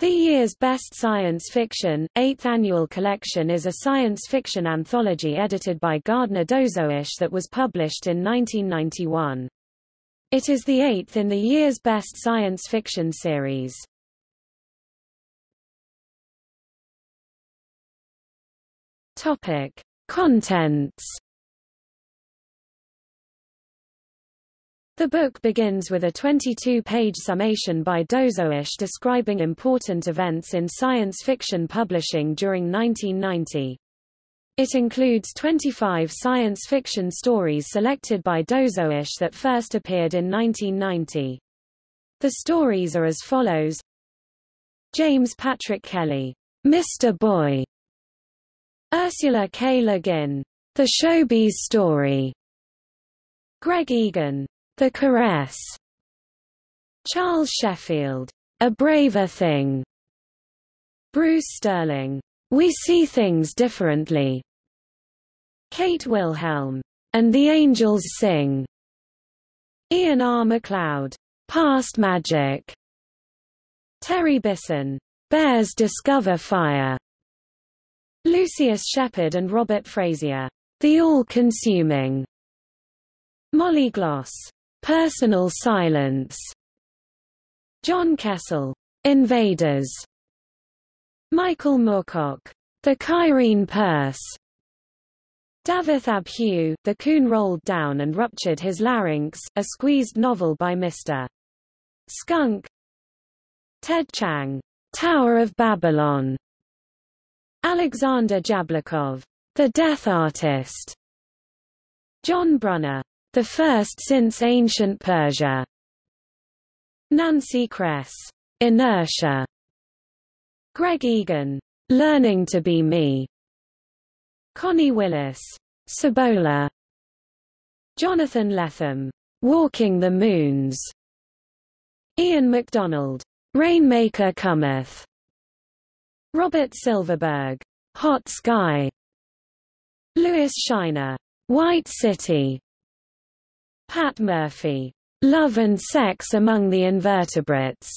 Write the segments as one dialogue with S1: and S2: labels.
S1: The year's best science fiction, eighth annual collection is a science fiction anthology edited by Gardner Dozois that was published in 1991. It is the eighth in the year's best science fiction series. Topic. Contents The book begins with a 22-page summation by Dozois describing important events in science fiction publishing during 1990. It includes 25 science fiction stories selected by Dozois that first appeared in 1990. The stories are as follows. James Patrick Kelly, Mr. Boy. Ursula K. Le Guin, The Shobies' Story. Greg Egan, the Caress. Charles Sheffield. A Braver Thing. Bruce Sterling. We See Things Differently. Kate Wilhelm. And the Angels Sing. Ian R. MacLeod. Past Magic. Terry Bisson. Bears Discover Fire. Lucius Shepard and Robert Frazier. The All-Consuming. Molly Gloss. Personal silence. John Kessel. Invaders. Michael Moorcock. The Cairene Purse. Davith Abhue, The Coon Rolled Down and Ruptured His Larinks, a squeezed novel by Mr. Skunk. Ted Chiang, Tower of Babylon. Alexander Jablokov. The Death Artist. John Brunner. The first since ancient Persia. Nancy Kress. Inertia. Greg Egan. Learning to be me. Connie Willis. Cibola. Jonathan Lethem. Walking the Moons. Ian McDonald. Rainmaker Cometh. Robert Silverberg. Hot Sky. Lewis Shiner. White City. Pat Murphy. Love and Sex Among the Invertebrates.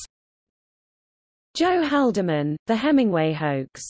S1: Joe Haldeman, The Hemingway Hoax.